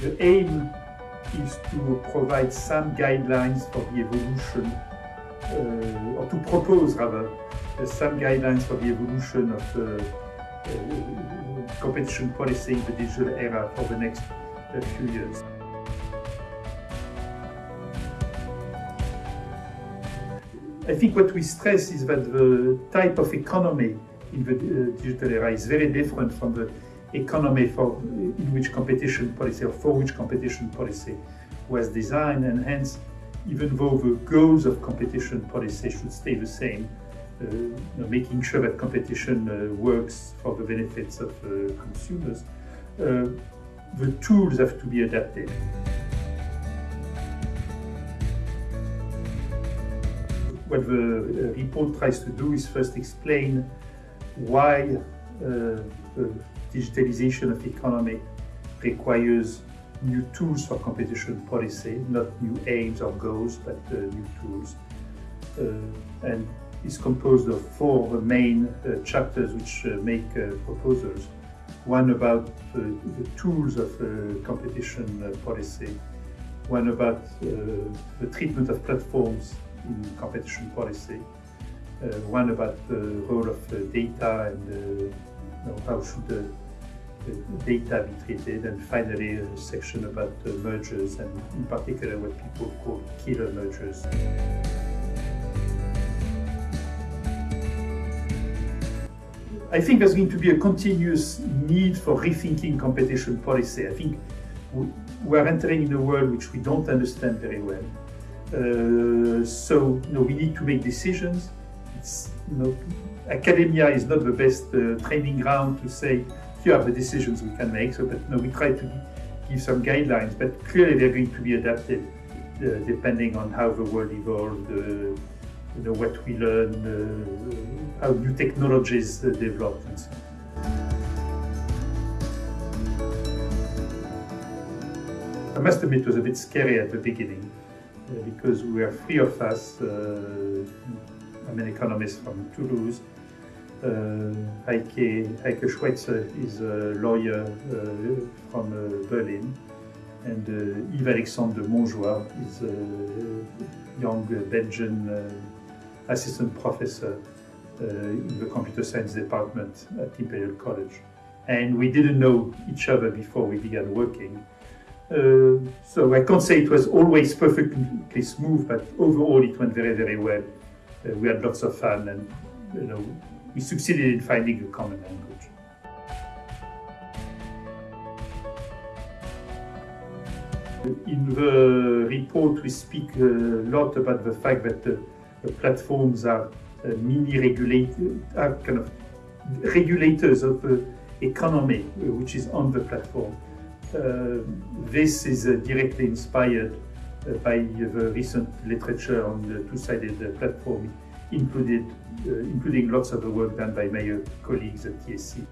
The aim is to provide some guidelines for the evolution, uh, or to propose rather, uh, some guidelines for the evolution of uh, competition policy in the digital era for the next uh, few years. I think what we stress is that the type of economy in the uh, digital era is very different from the economy for, in which competition policy or for which competition policy was designed and hence even though the goals of competition policy should stay the same, uh, you know, making sure that competition uh, works for the benefits of uh, consumers, uh, the tools have to be adapted. What the uh, report tries to do is first explain why uh, digitalization of economy requires new tools for competition policy, not new aims or goals, but uh, new tools. Uh, and is composed of four main uh, chapters which uh, make uh, proposals. One about uh, the tools of competition policy, one about the treatment of platforms in competition policy, one about the role of data and know, how should the, data be treated, and finally a section about uh, mergers, and in particular what people call killer mergers. I think there's going to be a continuous need for rethinking competition policy. I think we are entering in a world which we don't understand very well. Uh, so you know, we need to make decisions. It's, you know, academia is not the best uh, training ground to say, here are the decisions we can make. So, but no, we try to give some guidelines, but clearly they're going to be adapted uh, depending on how the world evolves, uh, you know, what we learn, uh, how new technologies uh, develop and so. I must admit it was a bit scary at the beginning uh, because we are three of us, uh, I'm an economist from Toulouse, Heike, Heike Schweitzer is a lawyer uh, from uh, Berlin, and Yves Alexandre de Montjoye is a young Belgian assistant professor in the computer science department at Imperial College. And we didn't know each other before we began working. Uh, so I can't say it was always perfectly smooth, but overall it went very, very well. Uh, we had lots of fun and you know, we succeeded in finding a common language. In the report, we speak a lot about the fact that the, the platforms are uh, mini regulators, are kind of regulators of the economy which is on the platform. Uh, this is uh, directly inspired uh, by the recent literature on the two-sided uh, platform included, uh, including lots of the work done by my colleagues at TSE.